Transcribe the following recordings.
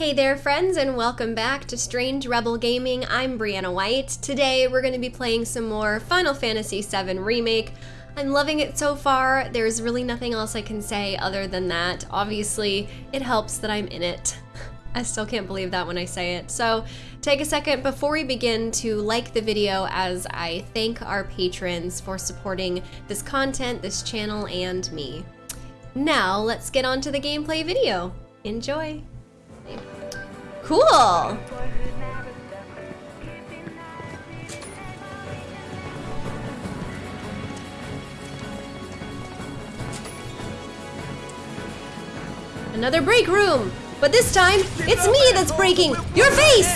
Hey there friends and welcome back to Strange Rebel Gaming. I'm Brianna White. Today we're going to be playing some more Final Fantasy VII Remake. I'm loving it so far. There's really nothing else I can say other than that. Obviously, it helps that I'm in it. I still can't believe that when I say it. So take a second before we begin to like the video as I thank our patrons for supporting this content, this channel, and me. Now let's get on to the gameplay video. Enjoy. Cool. Another break room. But this time, it's me that's breaking your face!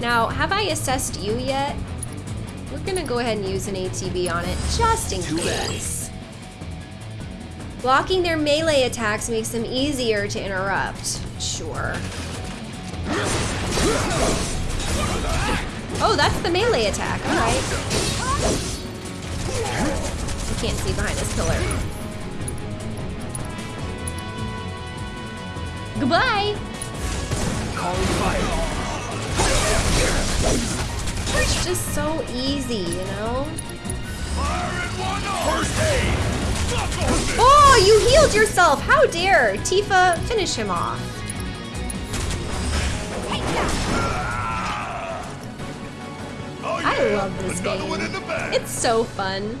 Now, have I assessed you yet? We're gonna go ahead and use an ATB on it, just in case. Blocking their melee attacks makes them easier to interrupt. Sure. Oh, that's the melee attack, alright. I can't see behind this pillar. Goodbye! It's just so easy, you know? Oh, you healed yourself! How dare! Tifa, finish him off. I love this game. It's so fun.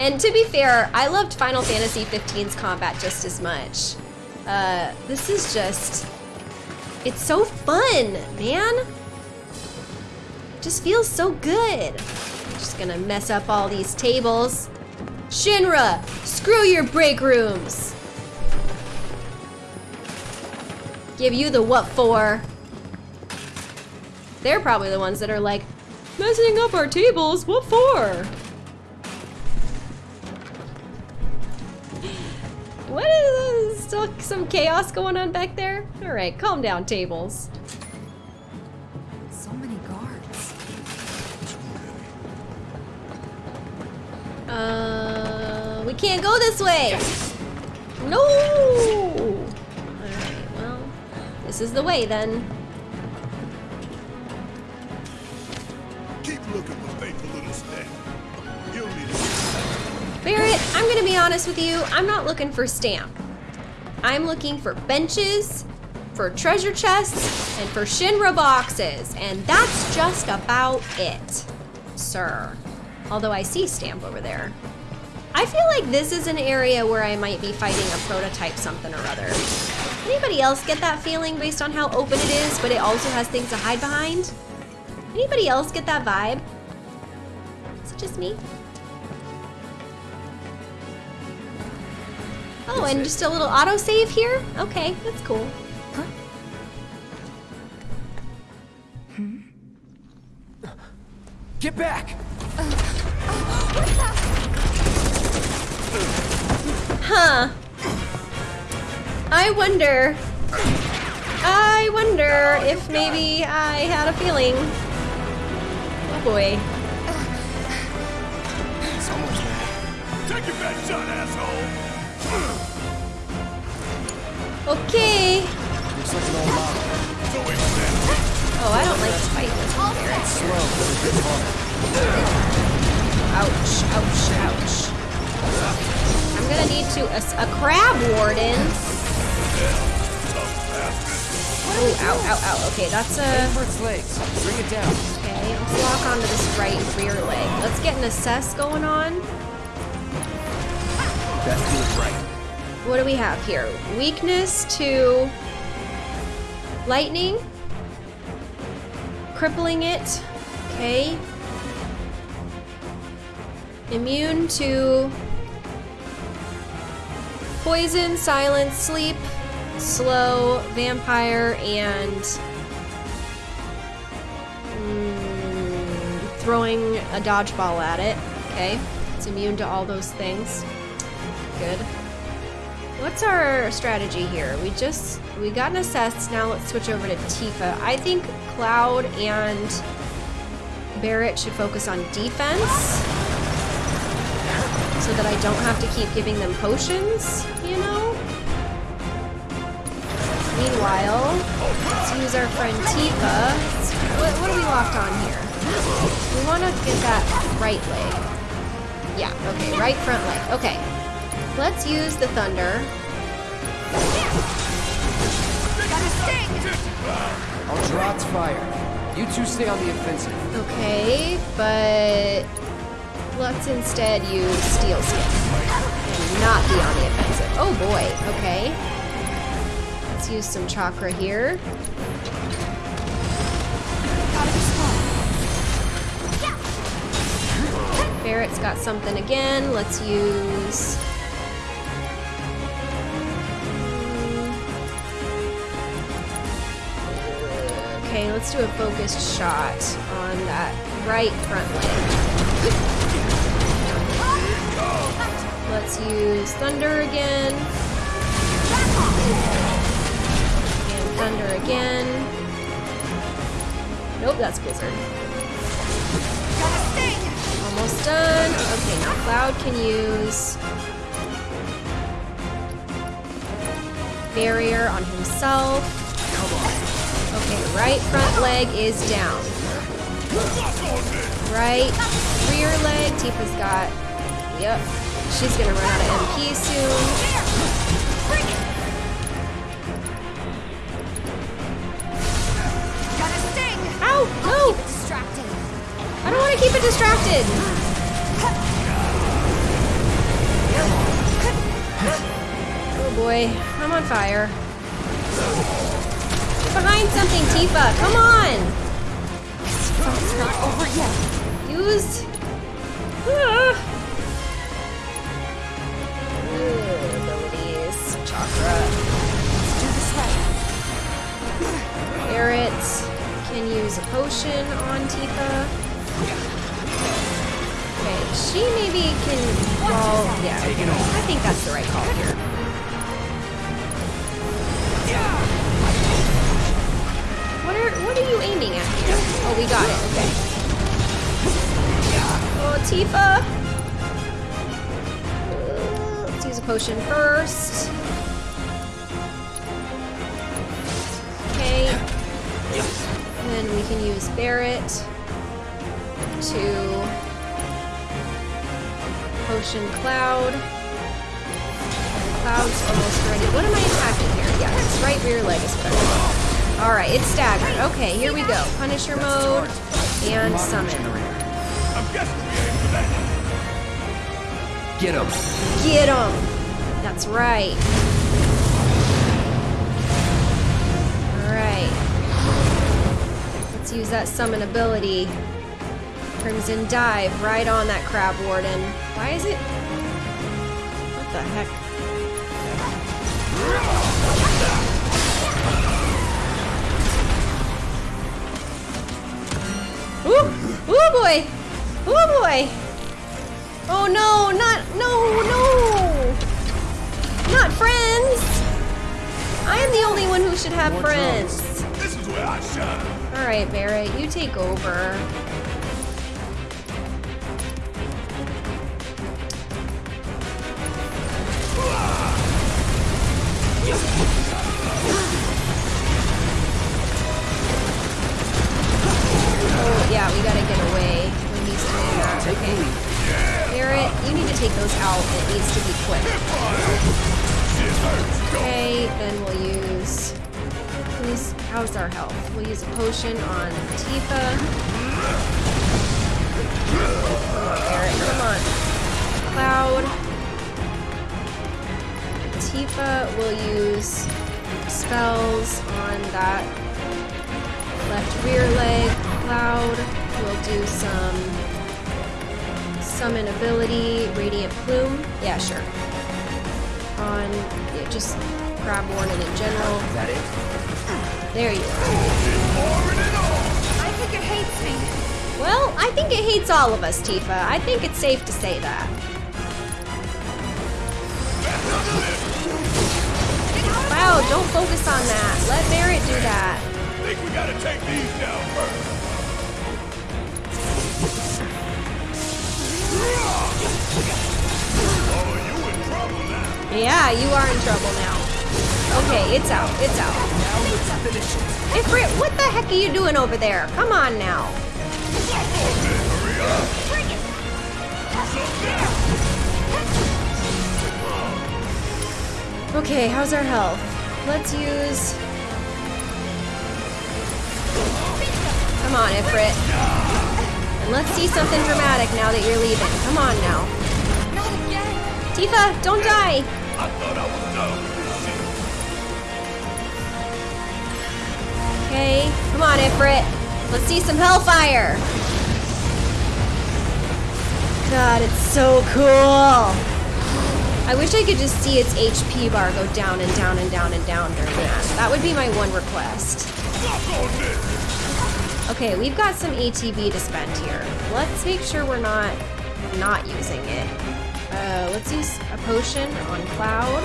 And to be fair, I loved Final Fantasy 15's combat just as much. Uh, this is just, it's so fun, man. Just feels so good. Just gonna mess up all these tables. Shinra, screw your break rooms. Give you the what for. They're probably the ones that are like, messing up our tables, what for? What is this? Still some chaos going on back there? All right, calm down, tables. Can't go this way. No. All right, well, this is the way then. Keep looking for faithful little. You'll need. Barret, I'm gonna be honest with you. I'm not looking for stamp. I'm looking for benches, for treasure chests, and for Shinra boxes, and that's just about it, sir. Although I see stamp over there. I feel like this is an area where I might be fighting a prototype something or other. Anybody else get that feeling based on how open it is, but it also has things to hide behind? Anybody else get that vibe? Is it just me? Oh, and just a little autosave here? Okay, that's cool. Huh? Get back! Huh. I wonder. I wonder if maybe I had a feeling. Oh boy. It's almost there. Take your best shot, asshole! Okay. Looks like an old model. Oh, I don't like to fight this one, Barret. Slow, but it hard. Ouch, ouch, ouch. I'm gonna need to, a crab warden. Oh, ow, ow, ow. Okay, that's a, Aim for legs. Bring it down. okay, let's lock onto this right rear leg. Let's get an assess going on. Best do it right. What do we have here? Weakness to lightning. Crippling it. Okay. Immune to poison, silence, sleep, slow, vampire, and mm, throwing a dodgeball at it. Okay. It's immune to all those things. Good. What's our strategy here? We just, we got an assess, now let's switch over to Tifa. I think Cloud and Barret should focus on defense. So that I don't have to keep giving them potions, you know? Meanwhile, let's use our friend Tifa. What, what are we locked on here? We want to get that right leg. Yeah, okay, right front leg. Okay. Let's use the thunder. I'll draw its fire. You two stay on the offensive. Okay, but let's instead use steel skin and not be on the offensive. Oh boy, okay. Let's use some chakra here. Barret's got something again. Let's use. Okay, let's do a focused shot on that right front leg. Let's use thunder again. And thunder again. Nope, that's blizzard. Almost done. Okay, now Cloud can use barrier on himself. Okay, right front leg is down. Right rear leg, Tifa's got. Yep. She's gonna run out of MP soon. Ow! No! I don't want to keep it distracted. Oh boy, I'm on fire. Get behind something, Tifa. Come on. It's not over yet. Use. Abilities. Chakra. Do this right. Can use a potion on Tifa. Okay, she maybe can. Yeah, Take it over. I think that's the right call here. What are what are you aiming at here? Oh, we got it. Okay. Tifa. Let's use a potion first. Okay. And then we can use Barret to potion Cloud. Cloud's almost ready. What am I attacking here? Yes, it's right rear leg is what. Alright, it's staggered. Okay, here we go. Punisher mode and summon. Get him. Get him! That's right. Alright. Let's use that summon ability. Crimson Dive right on that Crab Warden. Why is it? What the heck? Ooh! Ooh boy! Ooh boy! Oh no, not, no, no! Not friends! I am the only one who should have More friends. This is where I shine. Alright, Barret, you take over. Oh, yeah, we gotta get away when he's doing that. Take the Okay. Lead. Barret, you need to take those out. It needs to be quick. Okay, then we'll use. Who's, how's our health? We'll use a potion on Tifa. Barret, come on. Cloud. Tifa will use spells on that left rear leg. Cloud will do some summon ability, Radiant Plume. Yeah, sure. On yeah, just crab Warden in general. Is that it? There you are. I think it hates me. Well, I think it hates all of us, Tifa. I think it's safe to say that. Wow, don't focus on that. Let Barret do that. Think we gotta take these down first. Yeah, you are in trouble now. Okay, it's out. It's out. Ifrit, what the heck are you doing over there? Come on now. Okay, how's our health? Let's use. Come on, Ifrit. Let's see something dramatic now that you're leaving. Come on now. Not again. Tifa, don't die. I thought I this shit. Okay, come on, Ifrit. Let's see some hellfire. God, it's so cool. I wish I could just see its HP bar go down and down and down and down during that. That would be my one request. Okay, we've got some ATB to spend here. Let's make sure we're not not using it. Uh, let's use a potion on Cloud.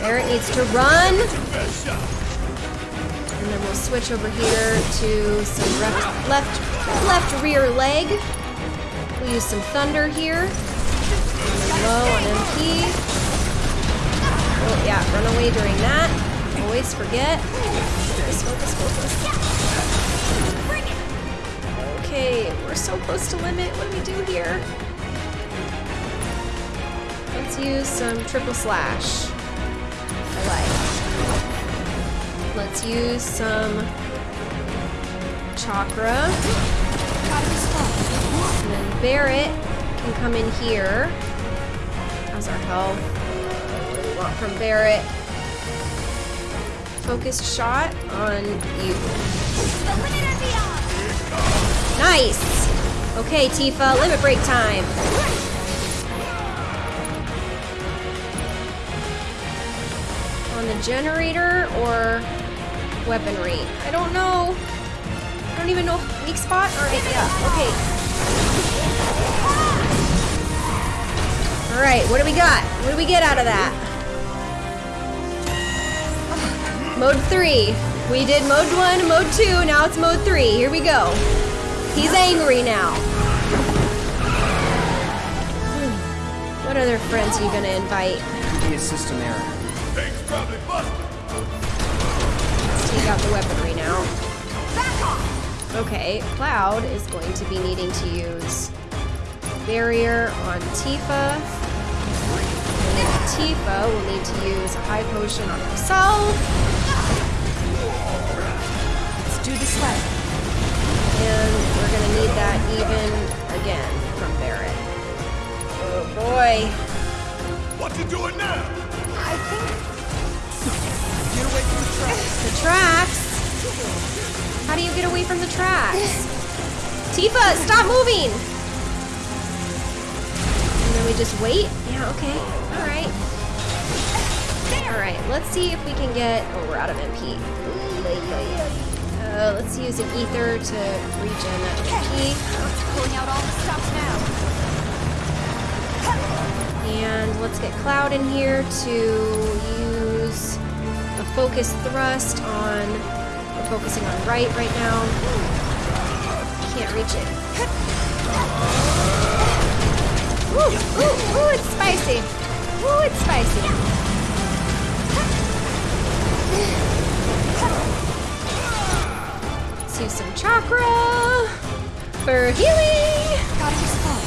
Barret needs to run. And then we'll switch over here to some left, left, left rear leg. We'll use some thunder here. Low on MP. Oh yeah, run away during that. Always forget. Focus, focus, focus. Okay, we're so close to limit. What do we do here? Let's use some triple slash. I like. Let's use some chakra. And then Barret can come in here. How's our health? What do we want from Barret? Focused shot on you. Nice! Okay, Tifa, limit break time. On the generator or weaponry? I don't know. I don't even know. Weak spot? Alright, yeah, okay. Alright, what do we got? What do we get out of that? Mode 3. We did mode 1, mode 2, now it's mode 3. Here we go. He's angry now. Hmm. What other friends are you gonna invite? Could be a system error. Things probably busted. Let's take out the weaponry now. Back off. Okay, Cloud is going to be needing to use Barrier on Tifa. And then Tifa will need to use a high potion on herself. Let's do this right. And we're gonna need that even again from Barret. Oh boy. What you doing now? I think Get away from the tracks. The tracks? How do you get away from the tracks? Tifa, stop moving! And then we just wait? Yeah, okay. Alright. Alright, let's see if we can get... Oh, we're out of MP. Uh, let's use an ether to regen that pulling out all the stops now. And let's get Cloud in here to use a focus thrust on. We're focusing on right right now. Can't reach it. Ooh, ooh, ooh, it's spicy. Ooh, it's spicy. Let's use some chakra for healing. Gotta be slow.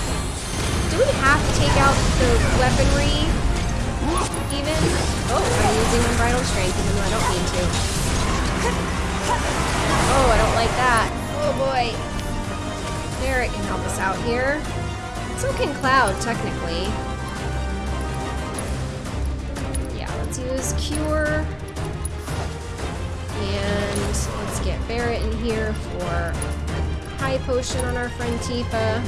Do we have to take out the weaponry? Even? Oh, I'm using unbridled strength even though I don't need to. Oh, I don't like that. Oh boy. Barret can help us out here. So can Cloud, technically. Yeah, let's use Cure. And get Barret in here for a high potion on our friend Tifa.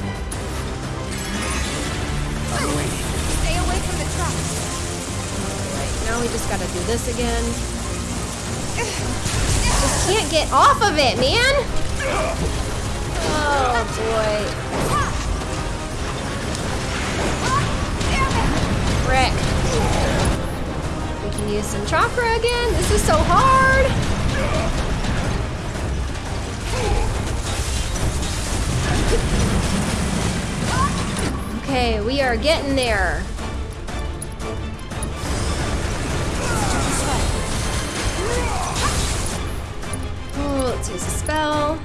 Stay away from the trucks. Alright, now we just gotta do this again. Just can't get off of it, man! Oh boy. Frick. We can use some chakra again. This is so hard. Okay, we are getting there. Oh, let's use a spell.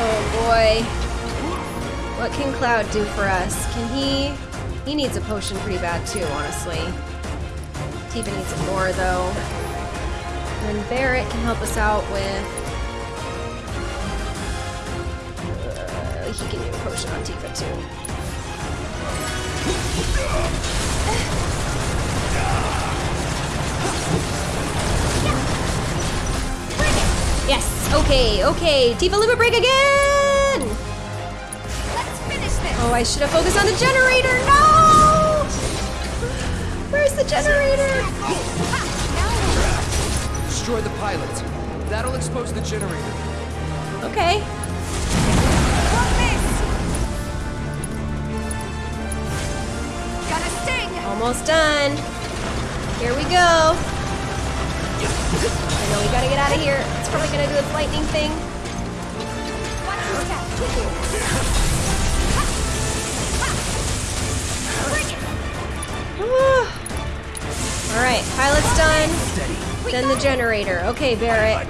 Oh boy. What can Cloud do for us? Can he... He needs a potion pretty bad too, honestly. Tifa needs it more though. And then Barret can help us out with... he can use a potion on Tifa too. Yes! Okay, okay. Tifa limit break again! Let's finish this! Oh, I should have focused on the generator. No! Where's the generator? Destroy the pilot. That'll expose the generator. Okay. Almost done. Here we go. I know we gotta get out of here. It's probably gonna do its lightning thing. Watch your step! Alright, pilot's done. Then the generator. Okay, Barret.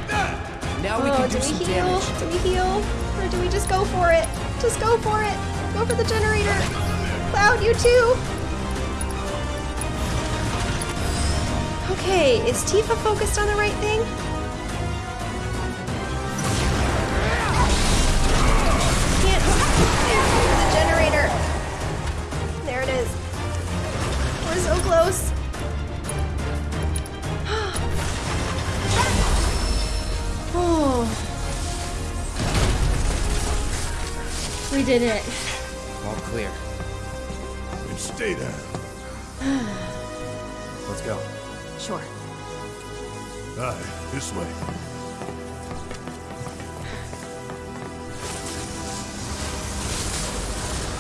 Now we Oh, can do do we heal? Do we heal? Or do we just go for it? Just go for it. Go for the generator. Cloud, you too. Okay, is Tifa focused on the right thing? Can't. The generator. There it is. We're so close. Oh. We did it. All clear. And stay there. Aye, this way.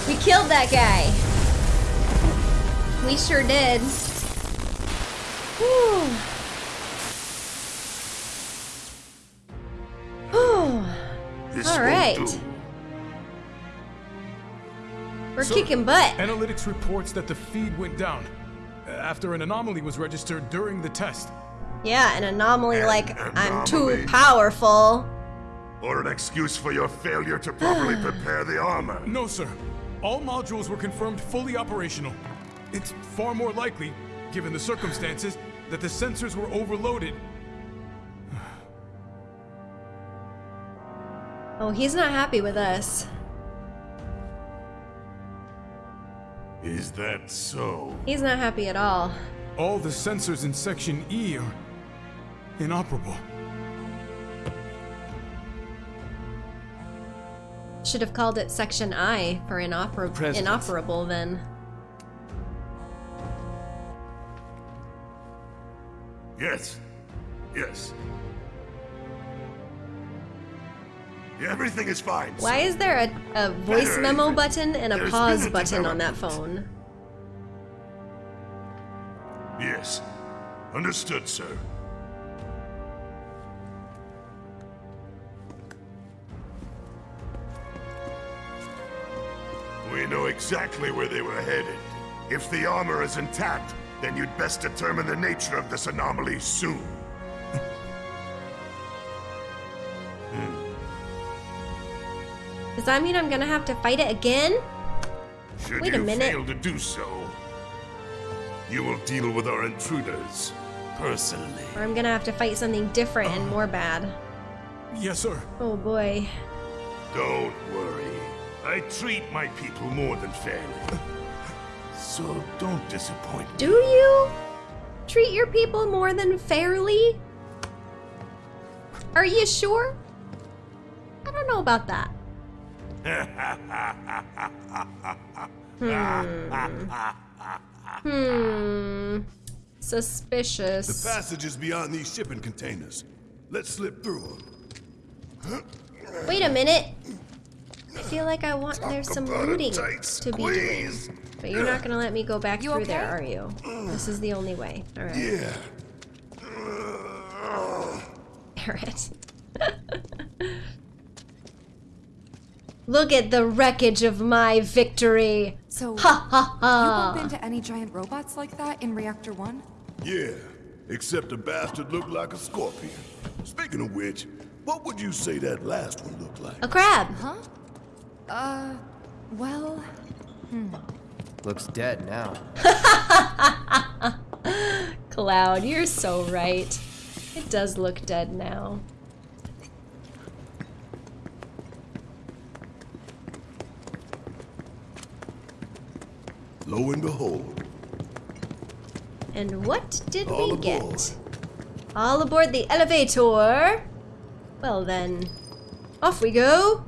We killed that guy. We sure did. Whew. Whew. This right. We're kicking butt. Analytics reports that the feed went down after an anomaly was registered during the test. Yeah, an anomaly An like I'm too powerful. Or an excuse for your failure to properly prepare the armor. No, sir. All modules were confirmed fully operational. It's far more likely, given the circumstances, that the sensors were overloaded. Oh, he's not happy with us. Is that so? He's not happy at all. All the sensors in Section E are inoperable. Should have called it Section I for inoper- President. inoperable then. Yes. Yes. Everything is fine. Why is there a, a voice Better memo even. button and a There's pause a button on that phone? Yes. Understood, sir. We know exactly where they were headed. If the armor is intact, then you'd best determine the nature of this anomaly soon. Does that mean I'm gonna have to fight it again? Should Wait a you minute. fail to do so, you will deal with our intruders personally. Or I'm gonna have to fight something different and more bad? Yes, sir. Oh boy. Don't worry. I treat my people more than fairly. So don't disappoint me. Do you treat your people more than fairly? Are you sure? I don't know about that. Hmm. hmm. Suspicious. The passage is beyond these shipping containers. Let's slip through them. Wait a minute. I feel like I want there's some looting to be doing. But you're not gonna let me go back You through okay? there, are you? This is the only way. Alright. Yeah. Barret. Look at the wreckage of my victory. So, Ha ha ha. you bump into any giant robots like that in Reactor 1? Yeah, except the bastard looked like a scorpion. Speaking of which, what would you say that last one looked like? A crab. Uh, well, hmm. Looks dead now. Cloud, you're so right. It does look dead now. Lo and behold, And what did All we aboard. get? All aboard the elevator. Well then, off we go.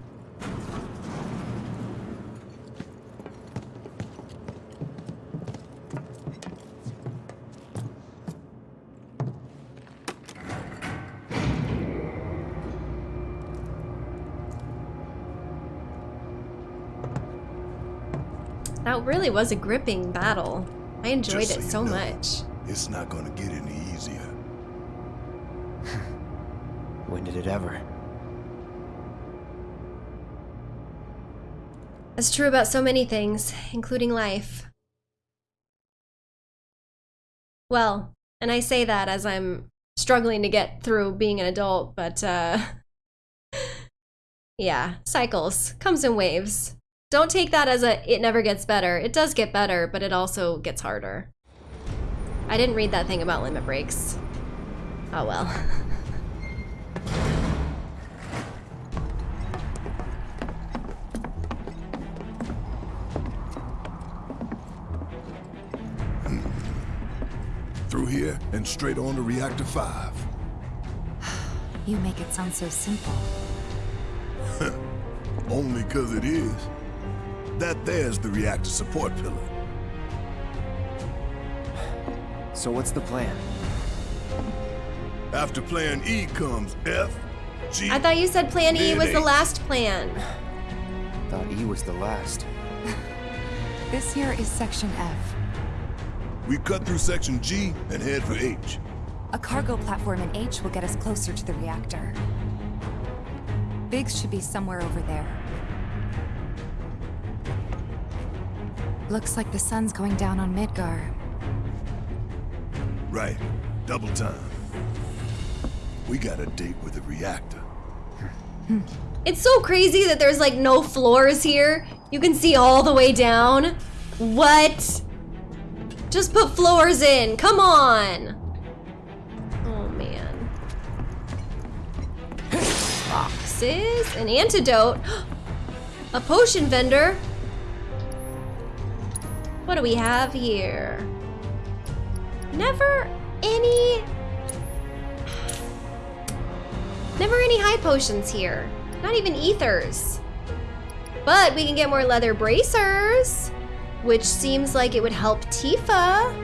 That really was a gripping battle. I enjoyed Just it so so you know. much. it's not gonna get any easier. When did it ever? That's true about so many things, including life. Well, and I say that as I'm struggling to get through being an adult, but uh yeah, cycles comes in waves. Don't take that as a it never gets better. It does get better, but it also gets harder. I didn't read that thing about limit breaks. Oh well. Hmm. Through here and straight on to Reactor 5. you make it sound so simple. Only 'cause it is. That there's the reactor support pillar. So what's the plan? After plan E comes F, G, I thought you said plan E was the last plan. Thought E was the last. This here is Section F. We cut through section G and head for H. A cargo platform in H will get us closer to the reactor. Biggs should be somewhere over there. Looks like the sun's going down on Midgar. Right. Double time. We got a date with the reactor. Hmm. It's so crazy that there's like no floors here. You can see all the way down. What? Just put floors in. Come on. Oh man. Boxes, an antidote, a potion vendor. What do we have here? Never any Never any high potions here. Not even ethers. But we can get more leather bracers, which seems like it would help Tifa,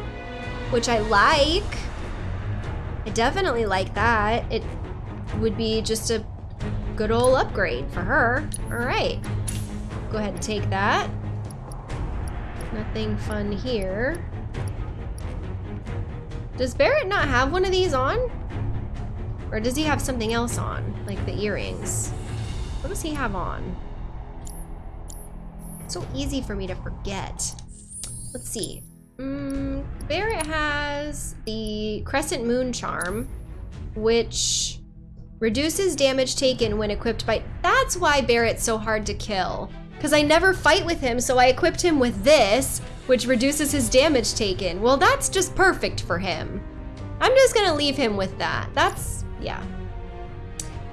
which I like. I definitely like that. It would be just a good old upgrade for her. All right. Go ahead and take that. Nothing fun here. Does Barret not have one of these on? Or does he have something else on? Like the earrings? What does he have on? It's so easy for me to forget. Let's see. Mm, Barret has the Crescent Moon Charm, which reduces damage taken when equipped by... That's why Barret's so hard to kill. Because I never fight with him, so I equipped him with this, which reduces his damage taken. Well, that's just perfect for him. I'm just gonna leave him with that. That's, yeah.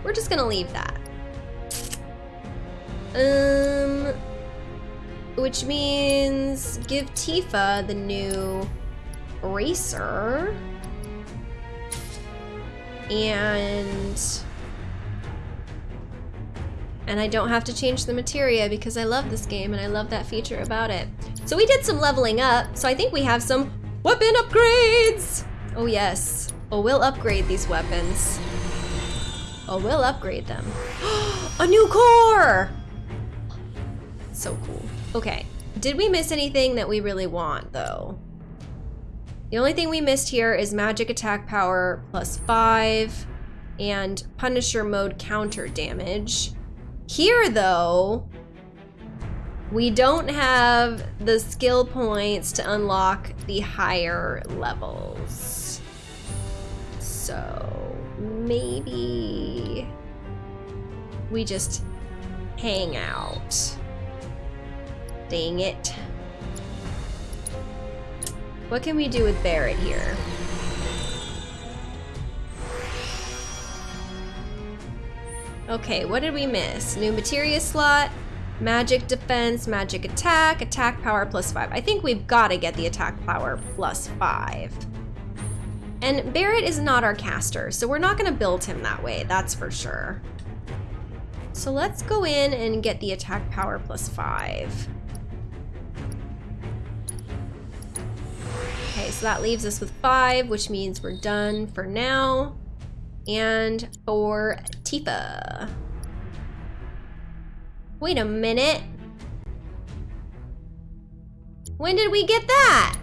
We're just gonna leave that. Um, which means give Tifa the new bracer. And and I don't have to change the materia because I love this game and I love that feature about it. So we did some leveling up, so I think we have some weapon upgrades! Oh yes. Oh, we'll upgrade these weapons. Oh, we'll upgrade them. A new core! So cool. Okay. Did we miss anything that we really want, though? The only thing we missed here is magic attack power plus five and Punisher mode counter damage. Here, though, We don't have the skill points to unlock the higher levels. So maybe we just hang out. Dang it. What can we do with Barret here? Okay, what did we miss? New materia slot, magic defense, magic attack, attack power plus five. I think we've got to get the attack power plus five. And Barret is not our caster, so we're not going to build him that way, that's for sure. So let's go in and get the attack power plus five. Okay, so that leaves us with five, which means we're done for now. And for Tifa. Wait a minute. When did we get that?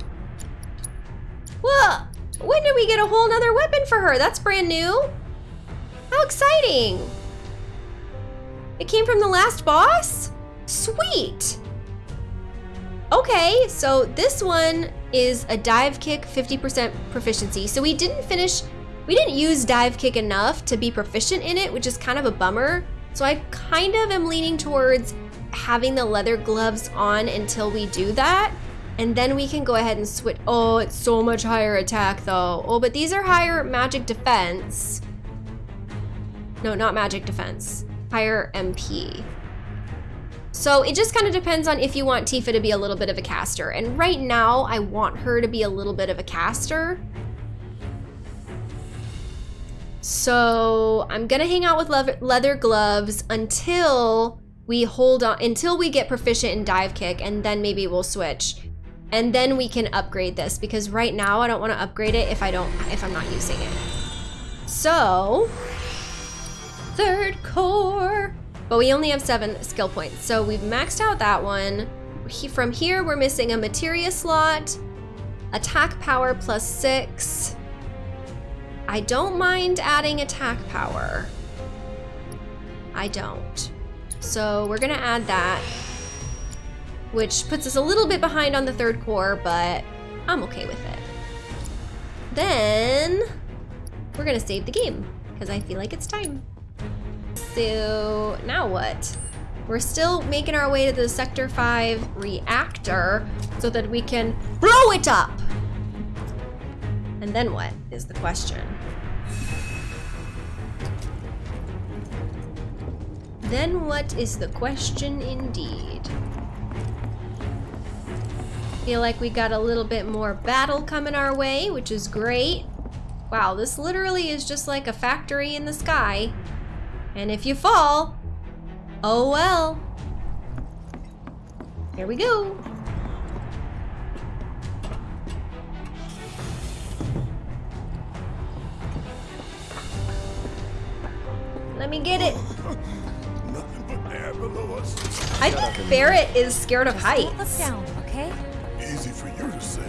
Well, when did we get a whole nother weapon for her? That's brand new. How exciting. It came from the last boss? Sweet. Okay, so this one is a dive kick 50% proficiency. So we didn't finish, we didn't use dive kick enough to be proficient in it, which is kind of a bummer. So I kind of am leaning towards having the leather gloves on until we do that. And then we can go ahead and switch. Oh, it's so much higher attack though. Oh, but these are higher magic defense. No, not magic defense. Higher MP. So it just kind of depends on if you want Tifa to be a little bit of a caster. And right now, I want her to be a little bit of a caster. So I'm gonna hang out with leather, gloves until we hold on, until we get proficient in dive kick, and then maybe we'll switch. And then we can upgrade this because right now I don't want to upgrade it if I don't, if I'm not using it. So, third core. But we only have seven skill points. So we've maxed out that one. He, from here, we're missing a materia slot, attack power plus six. I don't mind adding attack power. I don't. So we're gonna add that, which puts us a little bit behind on the third core, but I'm okay with it. Then we're gonna save the game because I feel like it's time. So now what? We're still making our way to the Sector 5 reactor so that we can blow it up. And then what is the question? Then what is the question indeed? Feel like we got a little bit more battle coming our way, which is great. Wow, this literally is just like a factory in the sky. And if you fall, oh well. Here we go. Let me get it. Nothing but air below us. I think Barret is scared of heights. Look heights. down, okay? Easy for you to say.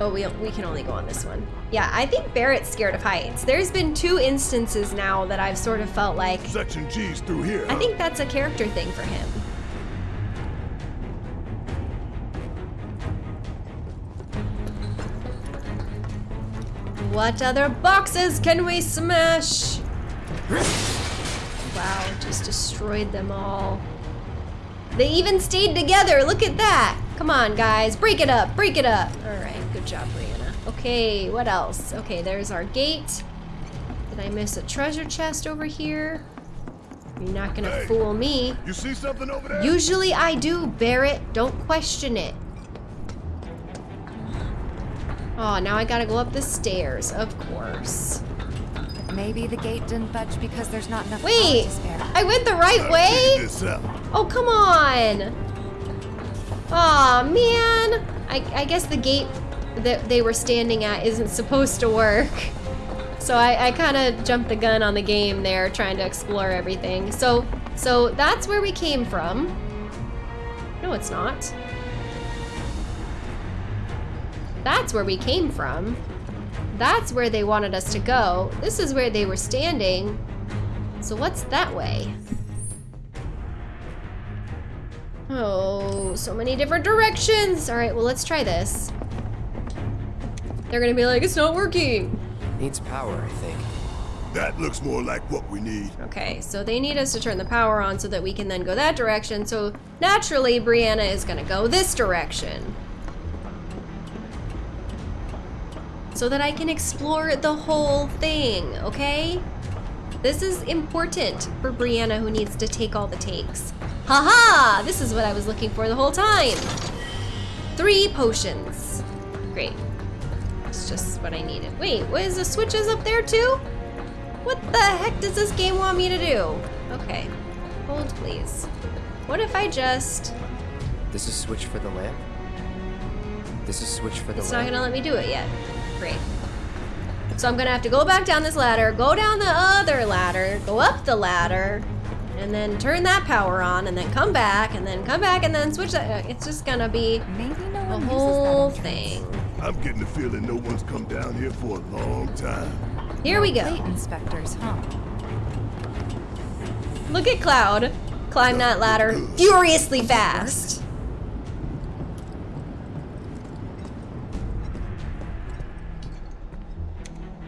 Oh, we, we can only go on this one. Yeah, I think Barret's scared of heights. There's been two instances now that I've sort of felt like, Section G's through here. I think that's a character thing for him. What other boxes can we smash? Wow, just destroyed them all. They even stayed together. Look at that. Come on, guys. Break it up. Break it up. All right. Good job, Brianna. Okay, what else? Okay, there's our gate. Did I miss a treasure chest over here? You're not gonna Hey. fool me. You see something over there? Usually I do, Barret. Don't question it. Oh, now I gotta go up the stairs, of course. Maybe the gate didn't budge because there's not enough power Wait, to spare. I went the right Figure way? Oh, come on. Aw, man. I, I guess the gate that they were standing at isn't supposed to work. So I, I kind of jumped the gun on the game there, trying to explore everything. So, so that's where we came from. No, it's not. That's where we came from. That's where they wanted us to go. This is where they were standing. So what's that way? Oh, so many different directions. All right, well, let's try this. They're gonna be like, it's not working. Needs power, I think. That looks more like what we need. Okay, so they need us to turn the power on so that we can then go that direction. So naturally, Brianna is gonna go this direction. So that I can explore the whole thing, okay? This is important for Brianna who needs to take all the takes. Haha! This is what I was looking for the whole time. Three potions. Great. That's just what I needed. Wait, what is the switches up there too? What the heck does this game want me to do? Okay. Hold, please. What if I just... This is switch for the lamp. This is switch for the It's not gonna let me do it yet. Great. So I'm gonna have to go back down this ladder, go down the other ladder, go up the ladder, and then turn that power on, and then come back, and then come back, and then switch that. Uh, it's just gonna be Maybe no a one whole uses thing. I'm getting the feeling no one's come down here for a long time. Here we Plate go. inspectors, huh? Look at Cloud climb that ladder furiously fast.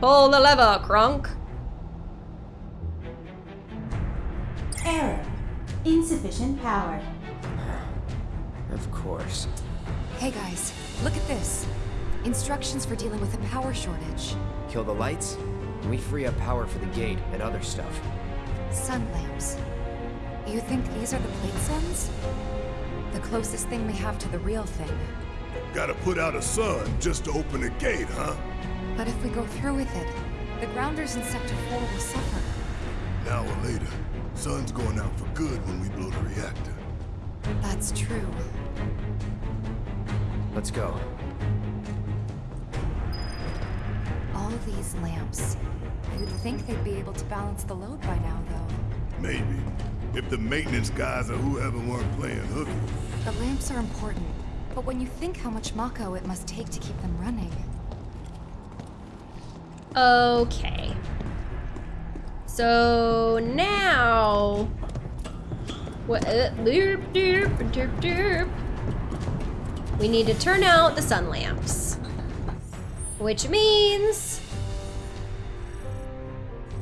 Pull the lever, Kronk. Error. Insufficient power. Of course. Hey guys, look at this. Instructions for dealing with a power shortage. Kill the lights, and we free up power for the gate and other stuff. Sun lamps. You think these are the plate suns? The closest thing we have to the real thing. Gotta put out a sun just to open a gate, huh? But if we go through with it, the grounders in Sector 4 will suffer. An hour later, sun's going out for good when we blow the reactor. That's true. Let's go. All these lamps. You'd think they'd be able to balance the load by now, though. Maybe. If the maintenance guys or whoever weren't playing hooky. The lamps are important, but when you think how much Mako it must take to keep them running, Okay. So now, what? Uh, derp, derp, derp, derp. We need to turn out the sun lamps, which means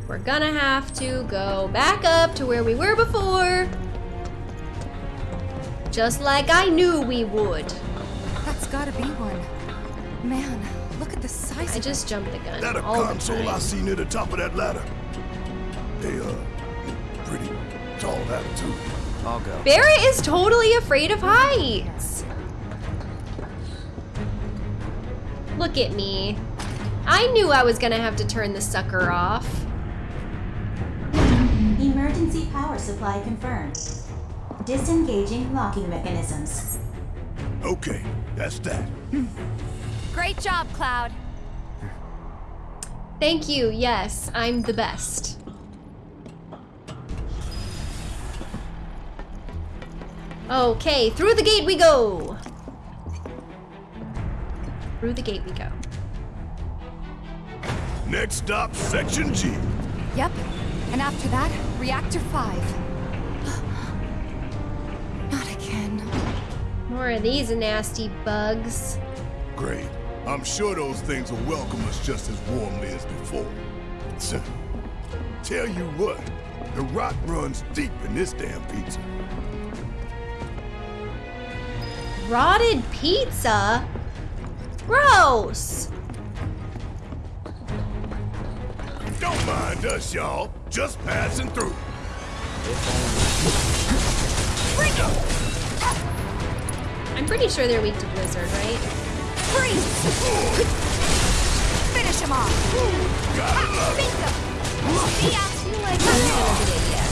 we're gonna have to go back up to where we were before, just like I knew we would. that's gotta be one. Man, I just jumped the gun That a all the console I time. see near the top of that ladder. They, uh, pretty tall attitude. I'll go. Barret is totally afraid of heights. Look at me. I knew I was gonna have to turn the sucker off. Emergency power supply confirmed. Disengaging locking mechanisms. Okay, that's that. Great job, Cloud. Thank you, yes, I'm the best. Okay, through the gate we go! Through the gate we go. Next stop, Section G. Yep. And after that, Reactor 5. Not again. More of these nasty bugs. Great. I'm sure those things will welcome us just as warmly as before. So, tell you what, the rot runs deep in this damn pizza. Rotted pizza? Gross! Don't mind us, y'all. Just passing through. I'm pretty sure they're weak to Blizzard, right? Freeze! Finish him off! Gotta love it. See ya! feel like that's a yes.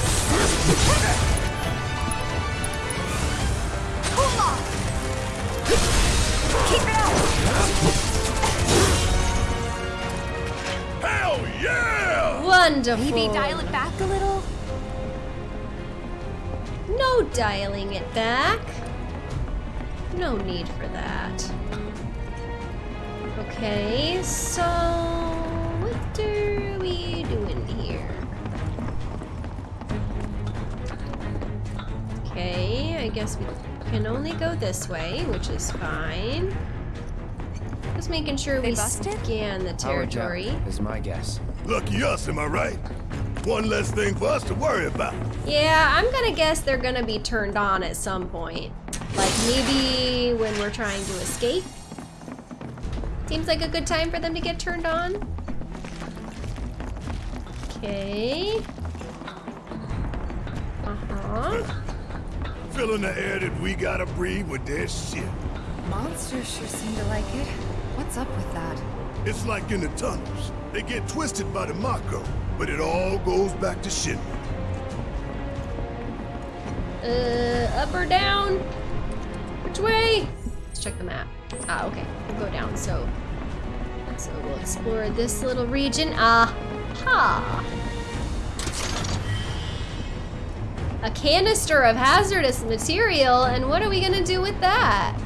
Cool off! Keep it up! Hell yeah! Wonderful. Maybe dial it back a little? No dialing it back. No need for that. Okay, so what are we doing here? Okay, I guess we can only go this way, which is fine. Just making sure They we busted? scan the territory. is my guess. Lucky us, am I right? One less thing for us to worry about. Yeah, I'm gonna guess they're gonna be turned on at some point. Like maybe when we're trying to escape. Seems like a good time for them to get turned on. Okay. Uh-huh. Filling the air that we gotta breathe with their shit. Monsters sure seem to like it. What's up with that? It's like in the tunnels. They get twisted by the Mako, but it all goes back to shit. Uh, up or down? Which way? Let's check the map. Ah, okay. We'll go down. So, so we'll explore this little region. Aha! A canister of hazardous material, and what are we gonna do with that?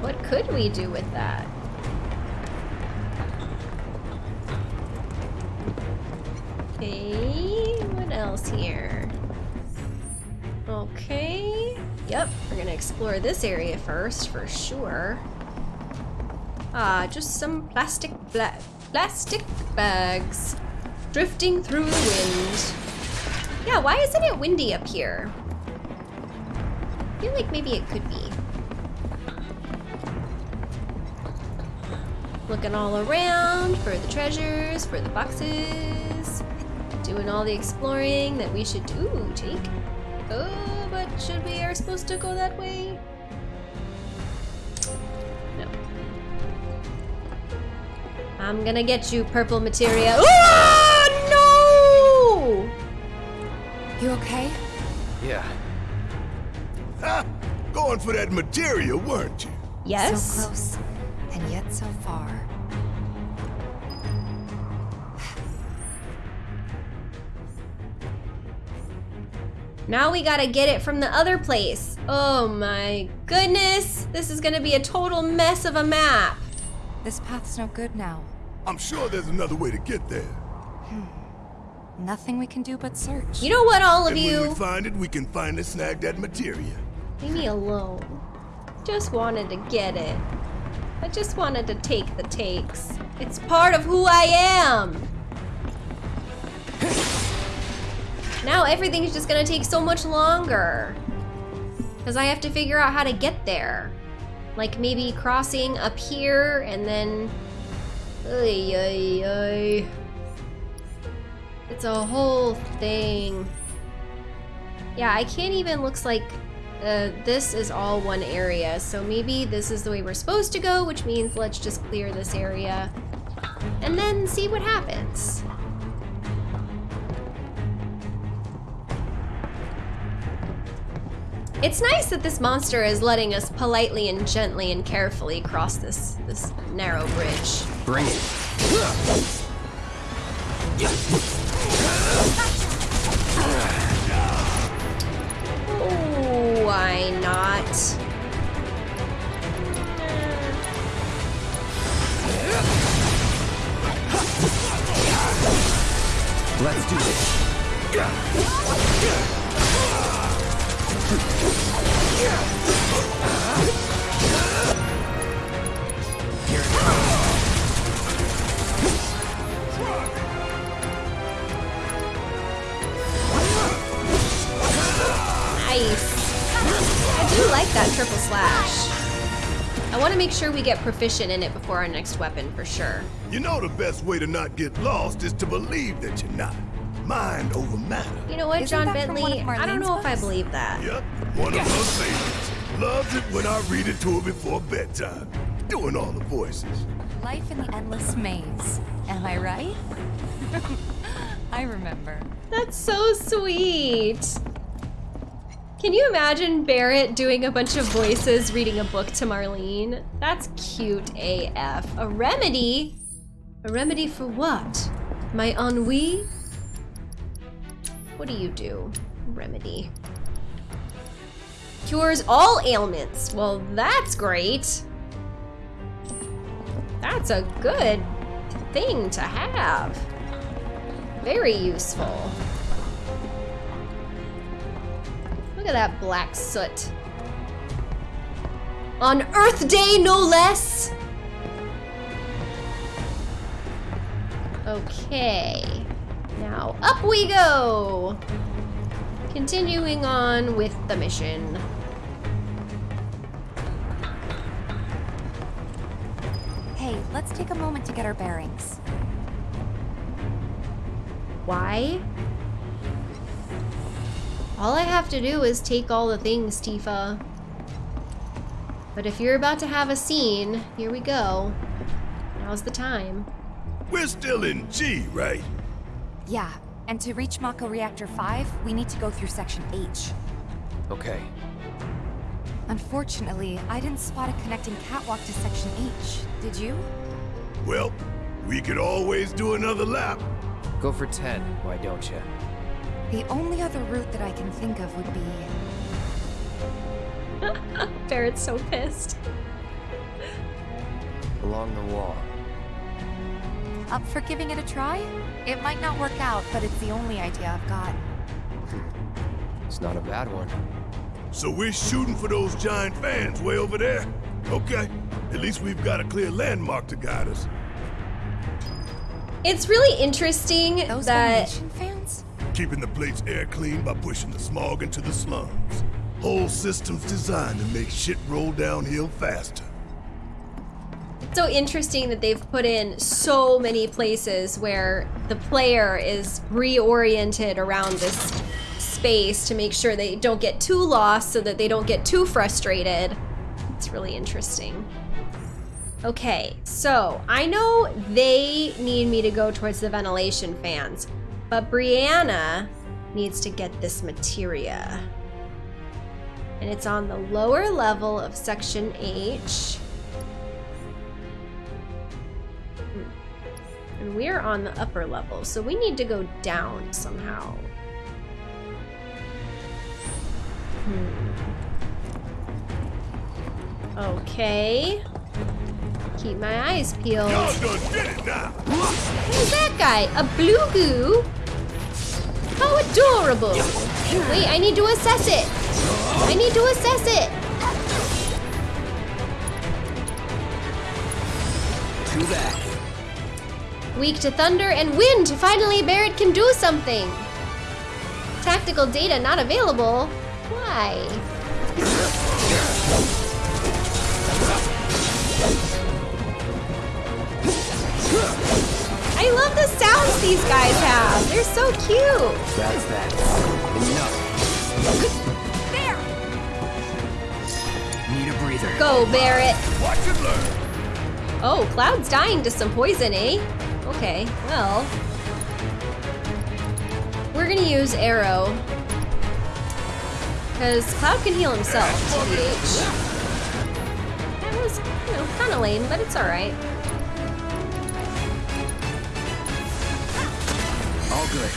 What could we do with that? Okay, what else here? Okay. Yep, we're gonna explore this area first for sure. Ah, just some plastic bla plastic bags drifting through the wind. Yeah, why isn't it windy up here? I feel like maybe it could be. Looking all around for the treasures, for the boxes. Doing all the exploring that we should do. Ooh, take. Oh, but should we are supposed to go that way? I'm gonna get you, purple materia. Ah, no! You okay? Yeah. Ha! Going for that material, weren't you? Yes. So close, and yet so far. Now we gotta get it from the other place. Oh my goodness. This is gonna be a total mess of a map. This path's no good now. I'm sure there's another way to get there. Hmm. Nothing we can do but search. You know what, all of and when we find it, we can finally snag that material. Leave me alone. Just wanted to get it. I just wanted to take the takes. It's part of who I am. Now everything's just gonna take so much longer. Because I have to figure out how to get there. Like maybe crossing up here and then... Ay, ay, ay. It's a whole thing. Yeah, I can't even, looks like uh, this is all one area. So maybe this is the way we're supposed to go, which means let's just clear this area and then see what happens. It's nice that this monster is letting us politely and gently and carefully cross this this narrow bridge. Bring it. Oh, why not? Let's do this. I do like that triple slash. I want to make sure we get proficient in it before our next weapon for sure. You know the best way to not get lost is to believe that you're not. Mind over matter. You know what, Isn't John that from one Bentley? I don't Marlene's know if I believe that. Yep, one of her favorites. Loves it when I read it to her before bedtime. Doing all the voices. Life in the endless maze. Am I right? I remember. That's so sweet. Can you imagine Barret doing a bunch of voices reading a book to Marlene? That's cute AF. A remedy? A remedy for what? My ennui? What do you do? Remedy. Cures all ailments. Well, that's great. That's a good thing to have. Very useful. Look at that black soot. On Earth Day, no less! Okay. Now up we go! Continuing on with the mission. Hey, let's take a moment to get our bearings. Why? All I have to do is take all the things, Tifa. But if you're about to have a scene, here we go. Now's the time. We're still in G, right? Yeah, and to reach Mako Reactor 5, we need to go through Section H. Okay. Unfortunately, I didn't spot a connecting catwalk to Section H. Did you? Well, we could always do another lap. Go for 10, why don't you? The only other route that I can think of would be... Barret's so pissed. Along the wall. Up for giving it a try? It might not work out, but it's the only idea I've got. Hmm. It's not a bad one. So we're shooting for those giant fans way over there? Okay. At least we've got a clear landmark to guide us. It's really interesting Those that fans? Keeping the plate's air clean by pushing the smog into the slums. Whole system's designed to make shit roll downhill faster. it's so interesting that they've put in so many places where the player is reoriented around this space to make sure they don't get too lost so that they don't get too frustrated. It's really interesting. Okay, so I know they need me to go towards the ventilation fans, but Brianna needs to get this materia. And it's on the lower level of section H. Hmm. And we're on the upper level, so we need to go down somehow. Hmm. Okay. Keep my eyes peeled. Y'all done did it now! Who's that guy? A blue goo? How adorable! Wait, I need to assess it. I need to assess it. To that. Weak to thunder and wind. Finally, Barret can do something. Tactical data not available. Why? I love the sounds these guys have. They're so cute. That's that. Enough. There! Need a breather. Go, Barret. Watch and learn! Oh, Cloud's dying to some poison, eh? Okay, well. We're gonna use Aero. Because Cloud can heal himself, TBH. That was, you know, kind of lame, but it's alright. All good.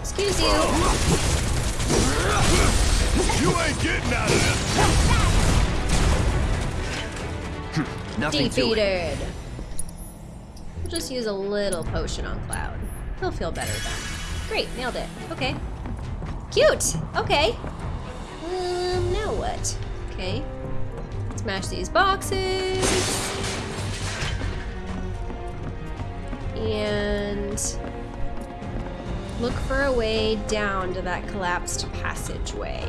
Excuse you. you ain't getting out of this! Nothing. Defeated. We'll just use a little potion on Cloud. He'll feel better then. Great, nailed it. Okay. Cute! Okay. Um, now what? Okay. Smash these boxes. And look for a way down to that collapsed passageway.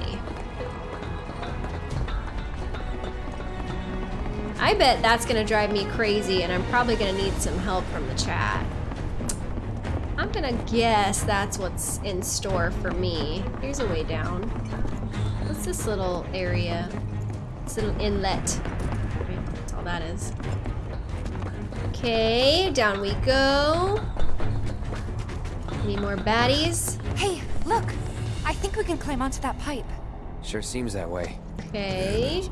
I bet that's gonna drive me crazy and I'm probably gonna need some help from the chat. I'm gonna guess that's what's in store for me. Here's a way down. What's this little area? This little inlet. That's all that is. Okay, down we go. Need more baddies. Hey, look! I think we can climb onto that pipe. Sure seems that way. Okay.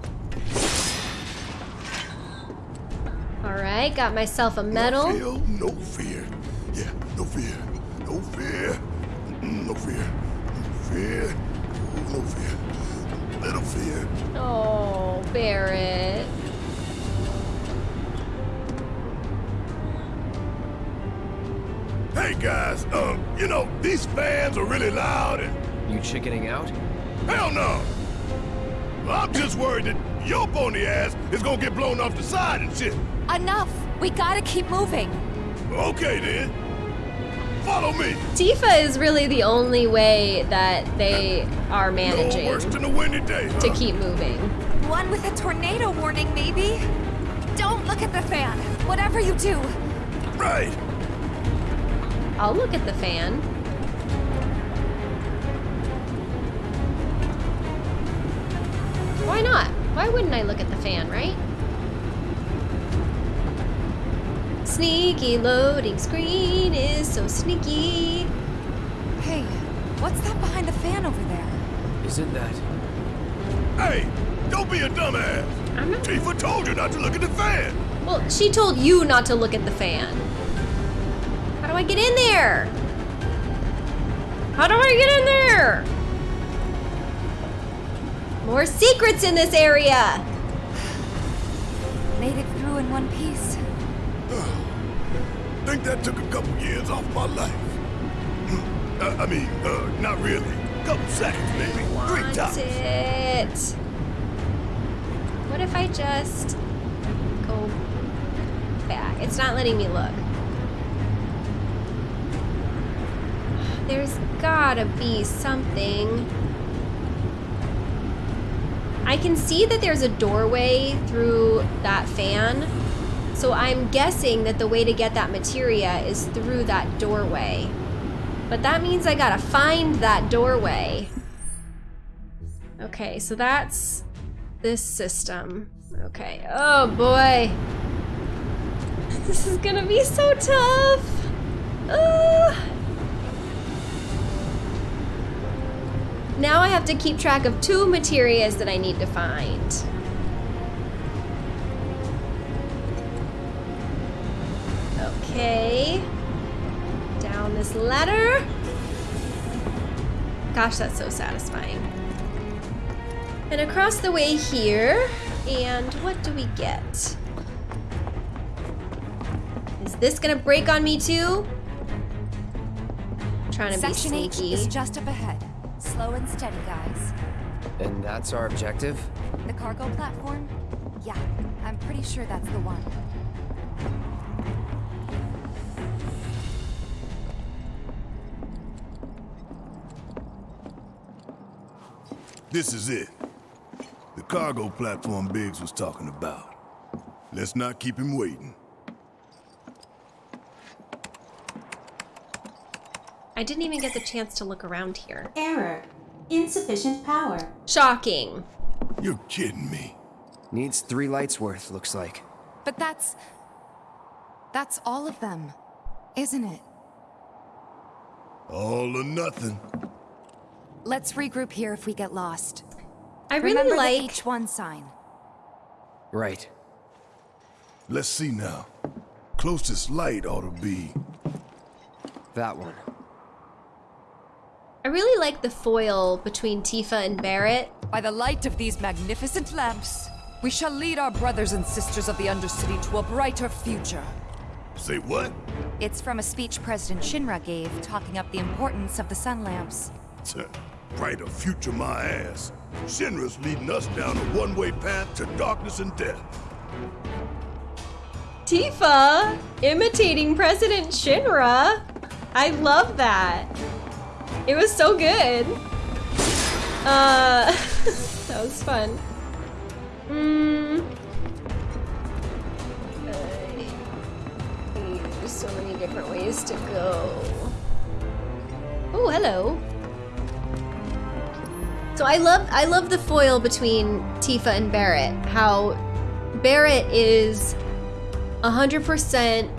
Alright, got myself a medal. No fear, no fear. Yeah, no fear. No fear. No fear. No fear. No fear. Little fear. Oh, Barret. Hey guys, um, you know, these fans are really loud and You chickening out? Hell no! I'm just worried that your pony ass is gonna get blown off the side and shit. Enough! We gotta keep moving. Okay then. Follow me. Tifa is really the only way that they are No managing worse than a windy day, huh? to keep moving. One with a tornado warning, maybe? Don't look at the fan. Whatever you do. Right. I'll look at the fan. Why not? Why wouldn't I look at the fan, right? Sneaky loading screen is so sneaky. Hey, what's that behind the fan over there? Isn't that... Hey, don't be a dumbass. I'm not. Tifa told you not to look at the fan. Well, she told you not to look at the fan. How do I get in there? How do I get in there? More secrets in this area. I think that took a couple years off my life. Uh, I mean, uh, not really. Couple seconds, maybe. Three tops. it. What if I just go back? It's not letting me look. There's gotta be something. I can see that there's a doorway through that fan. So I'm guessing that the way to get that materia is through that doorway. But that means I gotta find that doorway. Okay, so that's this system. Okay. Oh boy. This is gonna be so tough. Ugh. Now I have to keep track of two materias that I need to find. Okay. Down this ladder. Gosh, that's so satisfying. And across the way here, and what do we get? Is this gonna break on me too? Trying to Section be H sneaky. is just up ahead. Slow and steady, guys. And that's our objective? The cargo platform? Yeah, I'm pretty sure that's the one. This is it. The cargo platform Biggs was talking about. Let's not keep him waiting. I didn't even get the chance to look around here. Error. Insufficient power. Shocking. You're kidding me. Needs three lights worth, looks like. But that's... That's all of them, isn't it? All or nothing. Let's regroup here if we get lost. I really Remember like the H1 sign. Right. Let's see now. Closest light ought to be. That one. I really like the foil between Tifa and Barret. By the light of these magnificent lamps, we shall lead our brothers and sisters of the Undercity to a brighter future. Say what? It's from a speech President Shinra gave talking up the importance of the sun lamps. Brighter future my ass. Shinra's leading us down a one-way path to darkness and death. Tifa imitating President Shinra. I love that. It was so good. Uh, that was fun. Mm. Uh, There's so many different ways to go. Oh, hello. So I love I love the foil between Tifa and Barret. How Barret is 100%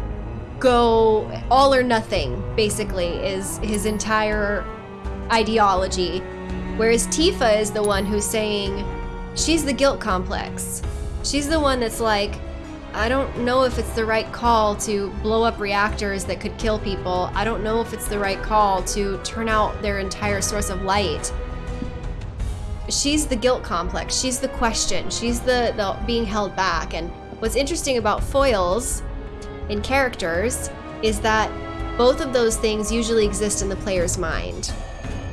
go all or nothing basically is his entire ideology. Whereas tifa is the one who's saying she's the guilt complex. She's the one that's like i don't know if it's the right call to blow up reactors that could kill people. I don't know if it's the right call to turn out their entire source of light she's the guilt complex. She's the question. She's the, the being held back. And what's interesting about foils in characters is that both of those things usually exist in the player's mind.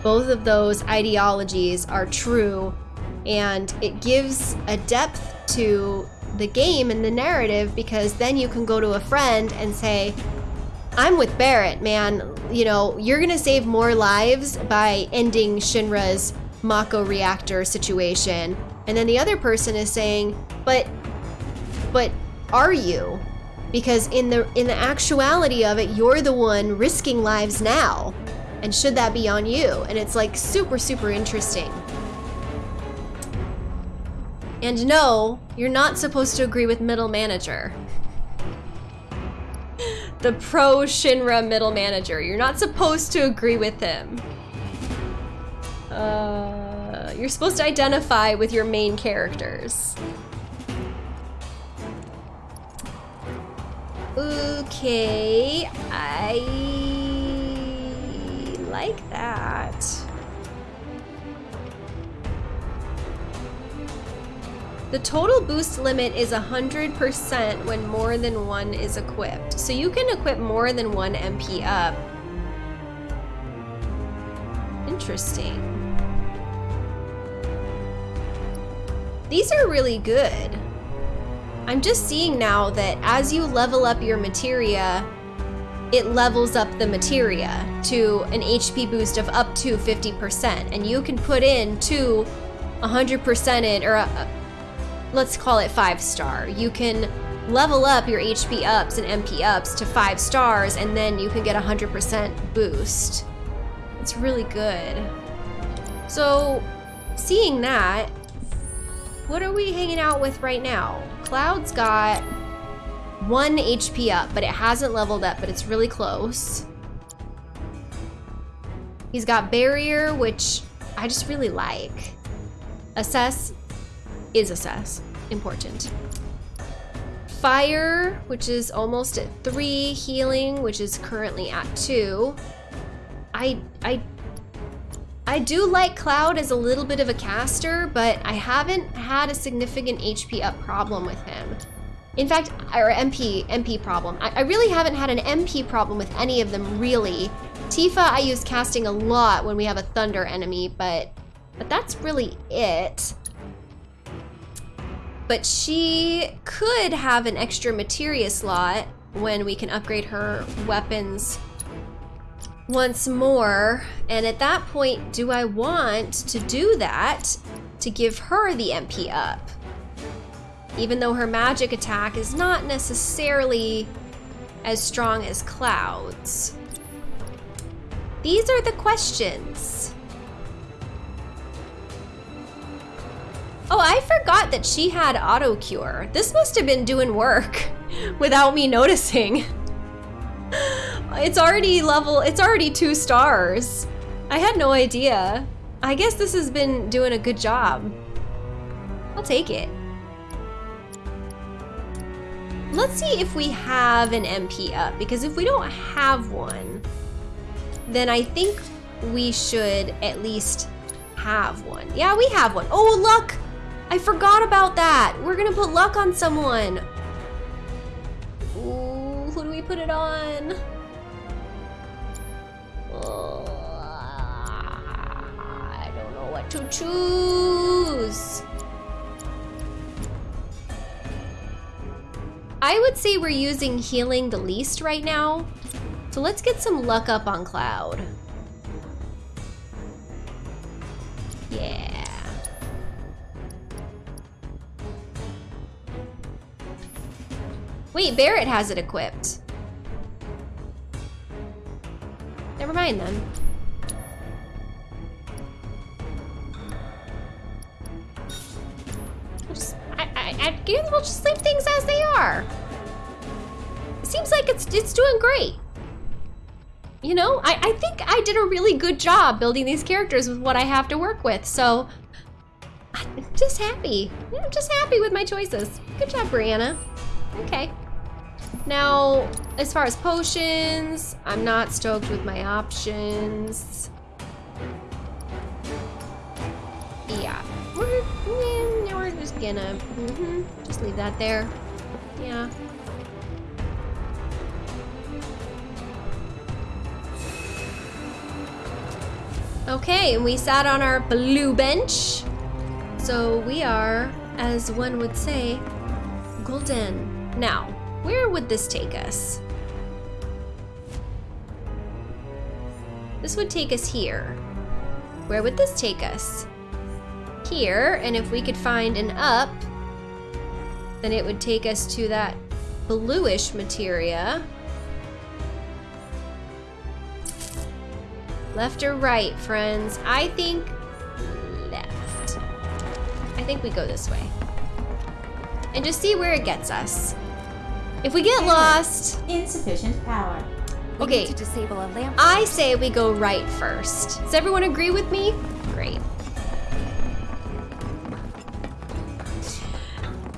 Both of those ideologies are true and it gives a depth to the game and the narrative because then you can go to a friend and say, I'm with Barret, man. You know, you're gonna save more lives by ending Shinra's Mako reactor situation. And then the other person is saying, but, but are you? Because in the in the actuality of it, you're the one risking lives now. And should that be on you? And it's like super, super interesting. And no, you're not supposed to agree with middle manager. the pro Shinra middle manager. You're not supposed to agree with him. Uh, you're supposed to identify with your main characters. Okay, I like that. The total boost limit is 100% when more than one is equipped. So you can equip more than one MP up. Interesting. These are really good. I'm just seeing now that as you level up your materia, it levels up the materia to an HP boost of up to 50%. And you can put in to 100% in, or a, let's call it five star. You can level up your HP ups and MP ups to five stars, and then you can get a 100% boost. It's really good. So, seeing that, what are we hanging out with right now? Cloud's got one HP up, but it hasn't leveled up, but it's really close. He's got Barrier, which I just really like. Assess is assess. Important. Fire, which is almost at three. Healing, which is currently at two. I, I I do like Cloud as a little bit of a caster, but I haven't had a significant HP up problem with him. In fact, or MP, MP problem. I, I really haven't had an MP problem with any of them, really. Tifa I use casting a lot when we have a Thunder enemy, but, but that's really it. But she could have an extra materia slot when we can upgrade her weapons once more. And at that point, do I want to do that to give her the MP up? Even though her magic attack is not necessarily as strong as Cloud's. These are the questions. Oh, I forgot that she had auto cure. This must have been doing work without me noticing. It's already level, it's already two stars. I had no idea. I guess this has been doing a good job. I'll take it. Let's see if we have an MP up, because if we don't have one, then I think we should at least have one. Yeah, we have one. Oh, luck! I forgot about that. We're gonna put luck on someone. Ooh, who do we put it on? I don't know what to choose. I would say we're using healing the least right now. So let's get some luck up on Cloud. Yeah. Wait, Barret has it equipped. Never mind then. We'll just, I, I, I guess we'll just leave things as they are. It seems like it's it's doing great. You know, I, I think I did a really good job building these characters with what I have to work with, so I'm just happy. I'm just happy with my choices. Good job, Brianna. Okay. Now, as far as potions, I'm not stoked with my options. Yeah, we're, yeah, we're just gonna mm -hmm, just leave that there. Yeah. Okay, and we sat on our blue bench. So we are, as one would say, golden. Now, where would this take us? This would take us here. Where would this take us? Here, and if we could find an up, then it would take us to that bluish materia. Left or right, friends? I think left. I think we go this way. And just see where it gets us. If we get lost, Insufficient power. We Okay. to disable a lamp. I say we go right first. Does everyone agree with me? Great.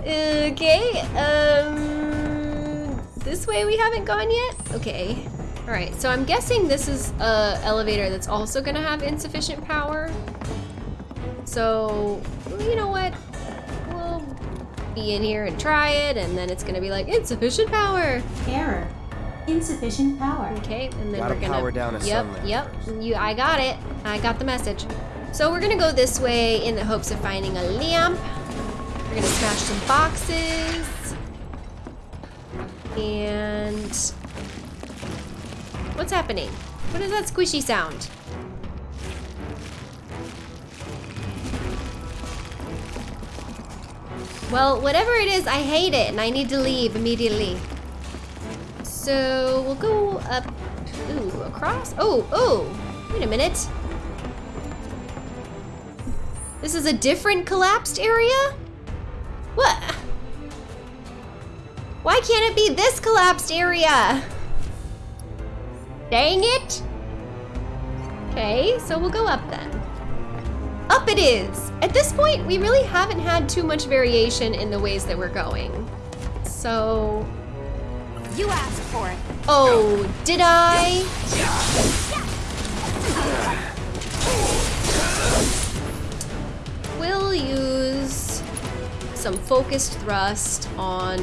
Okay, um, this way we haven't gone yet? Okay. All right, so I'm guessing this is a elevator that's also gonna have insufficient power. So, you know what? We'll be in here and try it, and then it's gonna be like, insufficient power. Error. Insufficient power. Okay, and then Gotta we're gonna power down a Yep, yep. first. You, I got it. I got the message. So we're gonna go this way in the hopes of finding a lamp. We're gonna smash some boxes. And what's happening? What is that squishy sound? Well, whatever it is, I hate it and I need to leave immediately. So we'll go up, ooh, across. Oh, oh, wait a minute. This is a different collapsed area? What? Why can't it be this collapsed area? Dang it. Okay, so we'll go up then. Up it is. At this point, we really haven't had too much variation in the ways that we're going. So, You asked for it. oh, did I? We'll use some focused thrust on.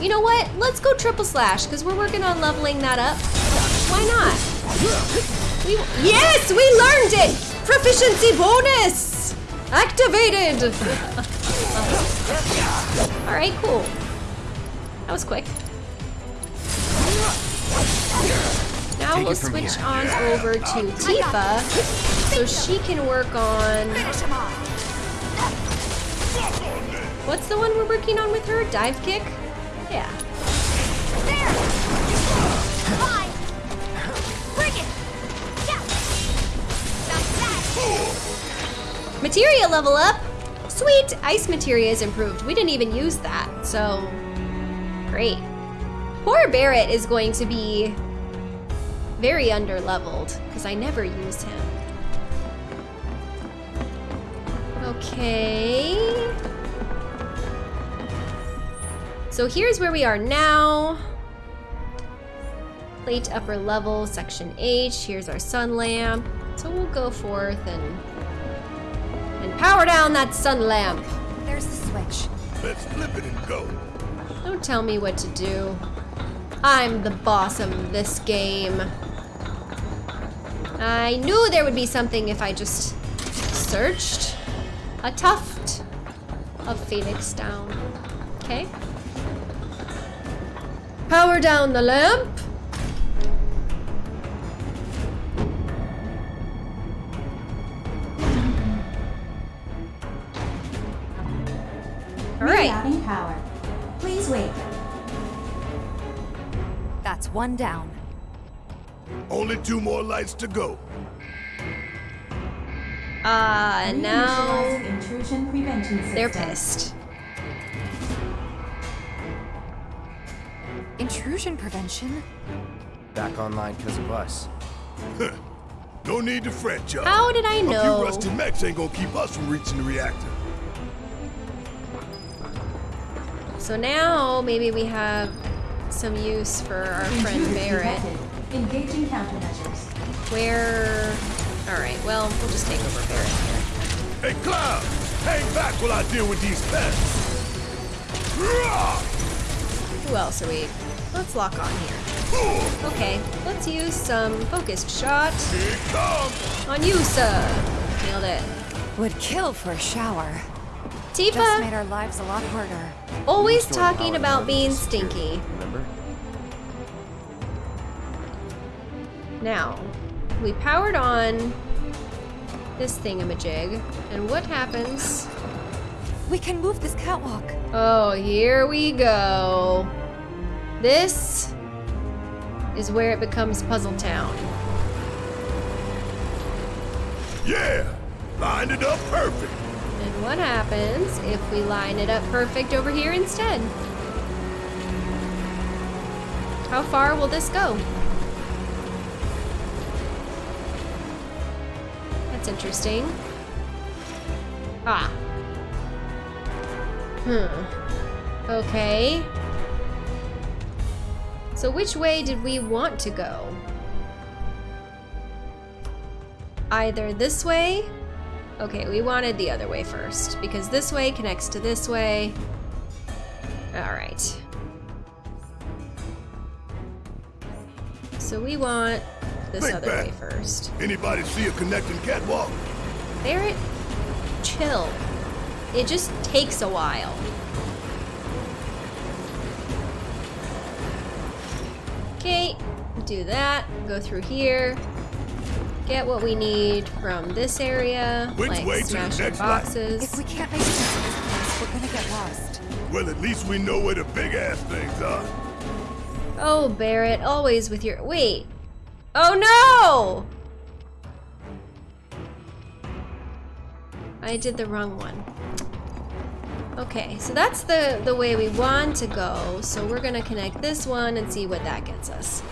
You know what? Let's go triple slash because we're working on leveling that up. Why not? We, yes, we learned it. Proficiency bonus activated. All right, cool. That was quick. Now Take we'll switch here. on over to Tifa so she can work on. Finish him off. What's the one we're working on with her? Dive kick? Yeah. Materia level up! Sweet! Ice materia is improved. We didn't even use that, so. Great. Poor Barret is going to be very under leveled because I never use him. Okay. So here's where we are now. Plate upper level, section H. Here's our sun lamp. So we'll go forth and and power down that sun lamp. There's the switch. Let's flip it and go. Don't tell me what to do. I'm the boss of this game. I knew there would be something if I just searched. A tuft of phoenix down. Okay. Power down the lamp. One down. Only two more lights to go. Uh, and now Reinitializing intrusion prevention system. they're pissed. Intrusion prevention? Back online because of us. No need to fret, y'all. How did I know? A few rusty mechs ain't gonna keep us from reaching the reactor. So now maybe we have some use for our friend Intruder Barret. Engaging countermeasures. Where? All right. Well, we'll just take over Barret here. Hey, Cloud! Hang back while I deal with these pests. Who else are we let's lock on here. Okay, let's use some focused shot Here comes! on you, sir. Nailed it. Would kill for a shower. Tifa! Just Tifa, made our lives a lot harder. Always talking about being stinky. Remember? Now, we powered on this thingamajig, and what happens? We can move this catwalk. Oh, here we go. This is where it becomes Puzzle Town. Yeah! Lined it up perfect! And what happens if we line it up perfect over here instead? How far will this go? That's interesting. Ah. Hmm. Okay. So which way did we want to go? Either this way Okay, we wanted the other way first because this way connects to this way. All right. So we want this Think other back. way first. Anybody see a connecting catwalk? Barret, chill. It just takes a while. Okay, do that. Go through here. Get what we need from this area, Which like way to the smashing next boxes. If we can't make it to this place, we're gonna get lost. Well, at least we know where the big ass things are. Oh, Barret, always with your. Wait. Oh no! I did the wrong one. Okay, so that's the, the way we want to go. So we're gonna connect this one and see what that gets us.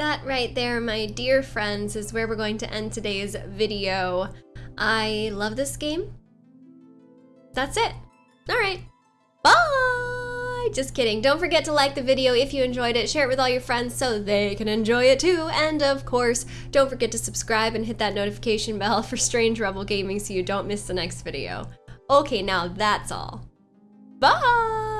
That right there, my dear friends, is where we're going to end today's video. I love this game. That's it. All right. Bye! Just kidding. Don't forget to like the video if you enjoyed it. Share it with all your friends so they can enjoy it too. And of course, don't forget to subscribe and hit that notification bell for Strange Rebel Gaming so you don't miss the next video. Okay, now that's all. Bye!